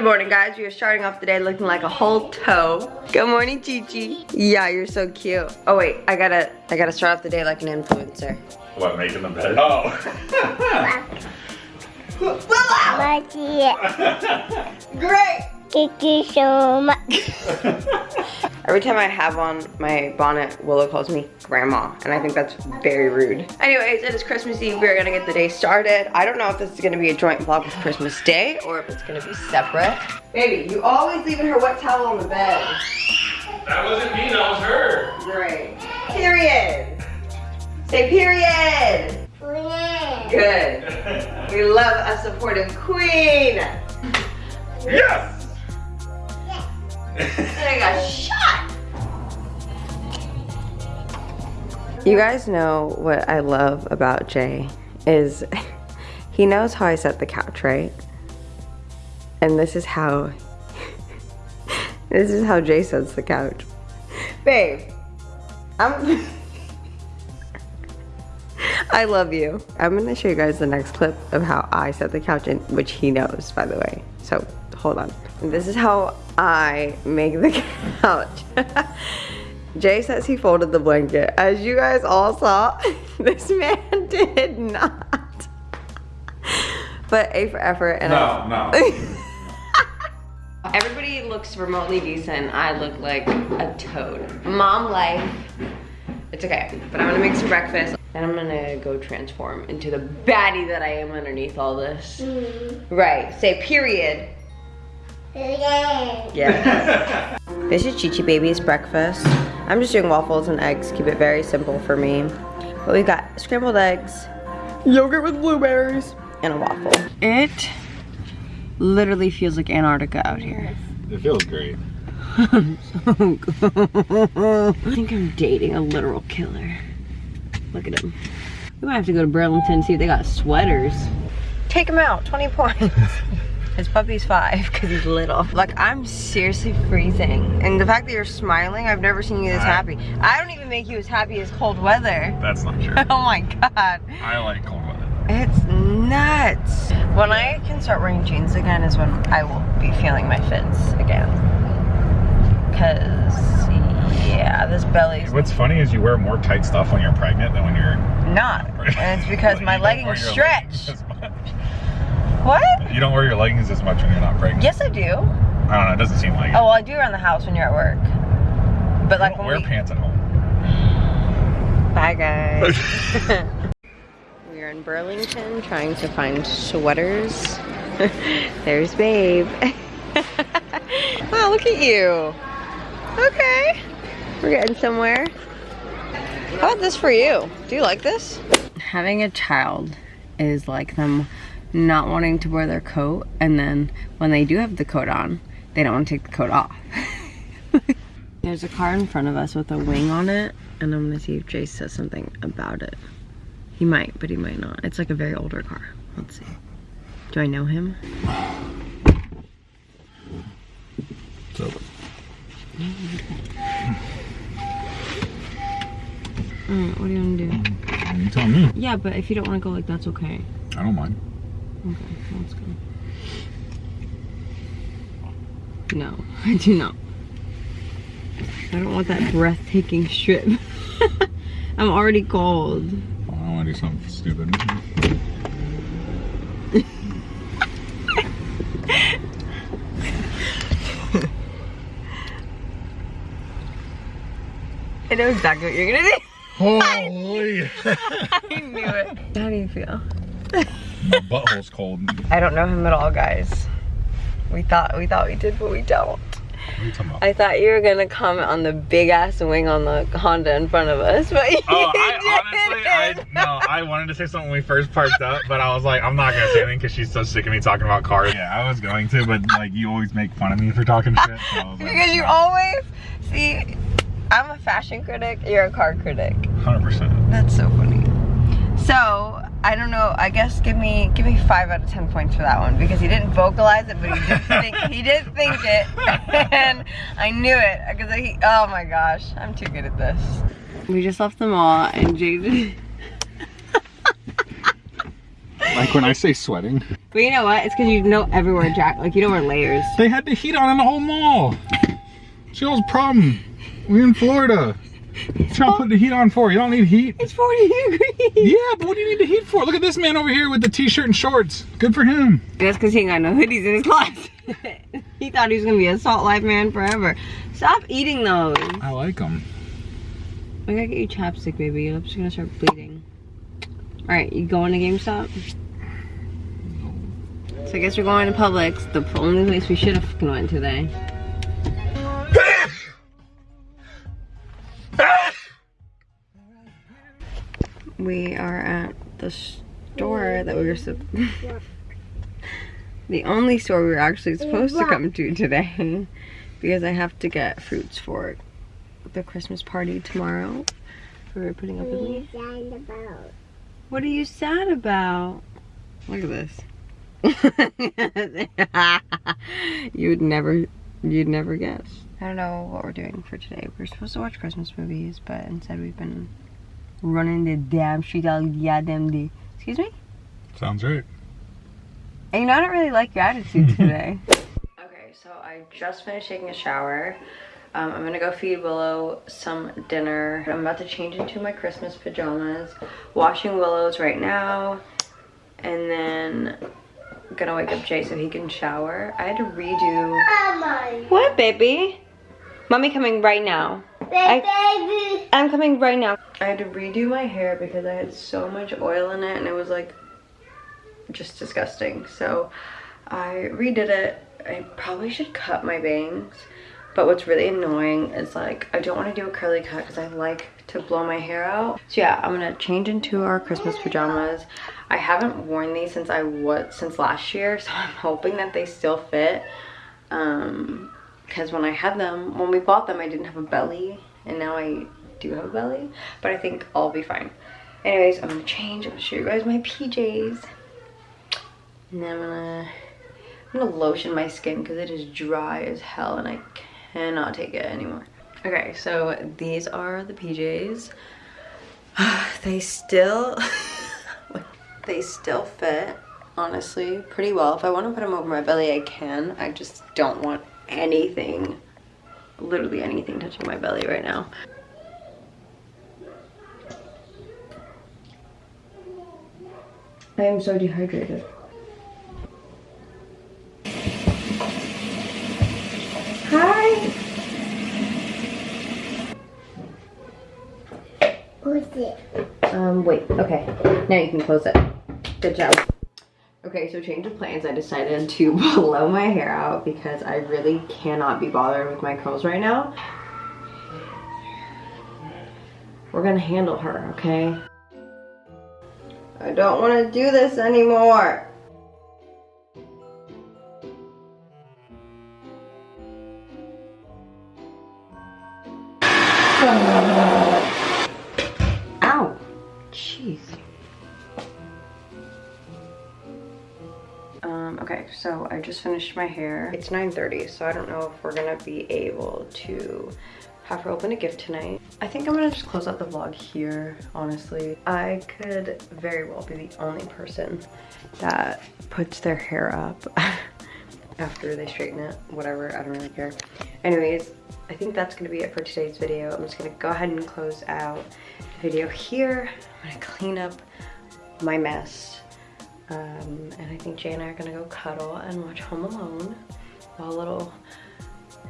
Good morning, guys. We are starting off the day looking like a whole toe. Good morning, Chichi. Yeah, you're so cute. Oh wait, I gotta, I gotta start off the day like an influencer. What, making the bed? Oh. Great. Thank you so much. Every time I have on my bonnet, Willow calls me grandma, and I think that's very rude. Anyways, it is Christmas Eve. We're gonna get the day started. I don't know if this is gonna be a joint vlog with Christmas Day or if it's gonna be separate. Baby, you always leaving her wet towel on the bed. That wasn't me, that was her. Great. Period. Say period. Good. We love a supportive queen. Yes! And I got shot. You guys know what I love about Jay is he knows how I set the couch, right? And this is how this is how Jay sets the couch. Babe, I'm I love you. I'm gonna show you guys the next clip of how I set the couch in, which he knows, by the way. So hold on. This is how I make the couch. Jay says he folded the blanket. As you guys all saw, this man did not. But A for effort and No, no. Everybody looks remotely decent. I look like a toad. Mom life. It's okay, but I'm gonna make some breakfast. Then I'm gonna go transform into the baddie that I am underneath all this. Mm-hmm. Right, say period. Yeah. this is Chi Chi Baby's breakfast. I'm just doing waffles and eggs, keep it very simple for me. But we've got scrambled eggs, yogurt with blueberries, and a waffle. It literally feels like Antarctica out here. It feels great. I think I'm dating a literal killer. Look at him. We might have to go to Burlington and see if they got sweaters. Take him out, 20 points. His puppy's five because he's little. Like, I'm seriously freezing. And the fact that you're smiling, I've never seen you this I- happy. I don't even make you as happy as cold weather. That's not true. Oh my God. I like cold weather. It's nuts. When I can start wearing jeans again is when I will be feeling my fits again. Cause yeah, this belly. What's funny is you wear more tight stuff when you're pregnant than when you're not. And it's because my leggings stretch. Leggings as much. What? You don't wear your leggings as much when you're not pregnant. Yes, I do. Oh, I don't know, it doesn't seem like it. Oh, well, I do around the house when you're at work. But You like don't when wear we... pants at home. Bye, guys. we are in Burlington trying to find sweaters. There's Babe. wow, look at you. Okay. We're getting somewhere. How about this for you? Do you like this? Having a child is like them not wanting to wear their coat and then when they do have the coat on, they don't want to take the coat off. There's a car in front of us with a wing on it, and I'm gonna see if Jay says something about it. He might, but he might not. It's like a very older car. Let's see. Do I know him? So, Alright, what do you wanna do? you tell me. Yeah, but if you don't wanna go like that's okay. I don't mind. Okay, let's go. No, I do not. I don't want that breathtaking strip. I'm already cold. I don't want to do something stupid. I know exactly what you're gonna do. Holy! I knew it. How do you feel? My butthole's cold. I don't know him at all, guys. We thought we thought we did, but we don't. are you talking about? I thought you were gonna comment on the big ass wing on the Honda in front of us, but you Oh, I honestly, I didn't. no, I wanted to say something when we first parked up, but I was like, I'm not gonna say anything because she's so sick of me talking about cars. Yeah, I was going to, but like you always make fun of me for talking shit. So I was like, because you no. always see. I'm a fashion critic. You're a car critic. 100%. That's so funny. So I don't know. I guess give me give me five out of ten points for that one because he didn't vocalize it, but he did think he did think it, and I knew it because he. Oh my gosh, I'm too good at this. We just left the mall, and Jade. Like when I say sweating, But you know what? It's because you know everywhere jack like you don't wear layers. they had the heat on in the whole mall. See, that was problem. We're in Florida. What y'all put the heat on for? You don't need heat. It's 40 degrees. Yeah, but what do you need the heat for? Look at this man over here with the t-shirt and shorts. Good for him. That's because he ain't got no hoodies in his closet. he thought he was gonna be a salt life man forever. Stop eating those. I like them. I gotta get you chapstick, baby. Your lips are gonna start bleeding. Alright, you going to GameStop? So I guess we're going to Publix, the only place we should have fucking went today. We are at the store that we were the only store we were actually supposed to come to today because I have to get fruits for the Christmas party tomorrow. We were putting up me. What are you sad about? Look at this. you would never, you'd never guess. I don't know what we're doing for today. We're supposed to watch Christmas movies, but instead we've been running the damn street all goddamn day. Excuse me? Sounds right. And you know, I don't really like your attitude today. okay, so I just finished taking a shower. Um, I'm gonna go feed Willow some dinner. I'm about to change into my Christmas pajamas. Washing Willow's right now. And then I'm gonna wake up Jay so he can shower. I had to redo... What, baby? Mommy coming right now. I- I'm coming right now. I had to redo my hair because I had so much oil in it and it was like just disgusting. So I redid it. I probably should cut my bangs. But what's really annoying is like, I don't want to do a curly cut because I like to blow my hair out. So yeah, I'm gonna change into our Christmas pajamas. I haven't worn these since I was, since last year. So I'm hoping that they still fit. Um, because when I had them, when we bought them, I didn't have a belly. And now I do have a belly. But I think I'll be fine. Anyways, I'm gonna change. I'm gonna show you guys my PJs. And then I'm gonna, I'm gonna lotion my skin because it is dry as hell and I cannot take it anymore. Okay, so these are the PJs. they still, they still fit, honestly, pretty well. If I want to put them over my belly, I can. I just don't want anything, literally anything touching my belly right now. I am so dehydrated. Hi. Who's it? Um, wait, okay. Now you can close it. Good job. Okay, so change of plans. I decided to blow my hair out because I really cannot be bothered with my curls right now. We're gonna handle her, okay? I don't want to do this anymore. Just finished my hair. It's 9.30, so I don't know if we're gonna be able to have her open a gift tonight. I think I'm gonna just close out the vlog here, honestly. I could very well be the only person that puts their hair up after they straighten it. Whatever, I don't really care. Anyways, I think that's gonna be it for today's video. I'm just gonna go ahead and close out the video here. I'm gonna clean up my mess. Um, and I think Jay and I are gonna go cuddle and watch Home Alone while little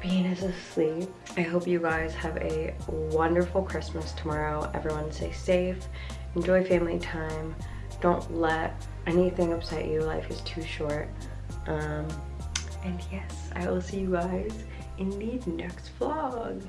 Bean is asleep. I hope you guys have a wonderful Christmas tomorrow. Everyone stay safe, enjoy family time. Don't let anything upset you. Life is too short. Um, and yes, I will see you guys in the next vlog.